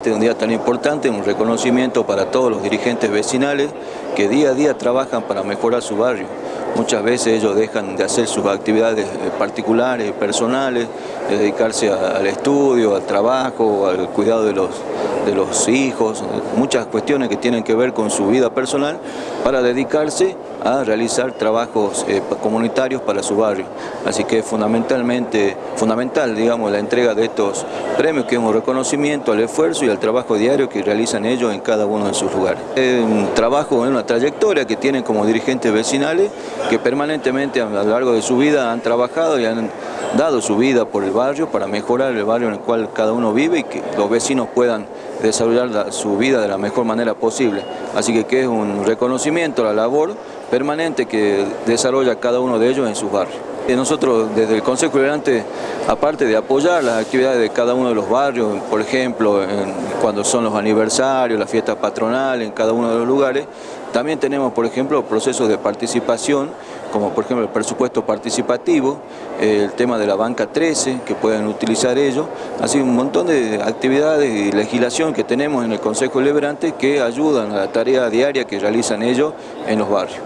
Este es un día tan importante, un reconocimiento para todos los dirigentes vecinales que día a día trabajan para mejorar su barrio. Muchas veces ellos dejan de hacer sus actividades eh, particulares, personales, de dedicarse al estudio, al trabajo, al cuidado de los, de los hijos, muchas cuestiones que tienen que ver con su vida personal para dedicarse a realizar trabajos eh, comunitarios para su barrio. Así que es fundamentalmente, fundamental digamos, la entrega de estos premios, que es un reconocimiento al esfuerzo y al trabajo diario que realizan ellos en cada uno de sus lugares. Es un trabajo, una trayectoria que tienen como dirigentes vecinales que permanentemente a lo largo de su vida han trabajado y han dado su vida por el barrio para mejorar el barrio en el cual cada uno vive y que los vecinos puedan desarrollar su vida de la mejor manera posible. Así que, que es un reconocimiento a la labor permanente que desarrolla cada uno de ellos en sus barrios. Nosotros desde el Consejo Deliberante, aparte de apoyar las actividades de cada uno de los barrios, por ejemplo, cuando son los aniversarios, las fiestas patronales, en cada uno de los lugares, también tenemos, por ejemplo, procesos de participación, como por ejemplo el presupuesto participativo, el tema de la banca 13, que pueden utilizar ellos, así un montón de actividades y legislación que tenemos en el Consejo Deliberante que ayudan a la tarea diaria que realizan ellos en los barrios.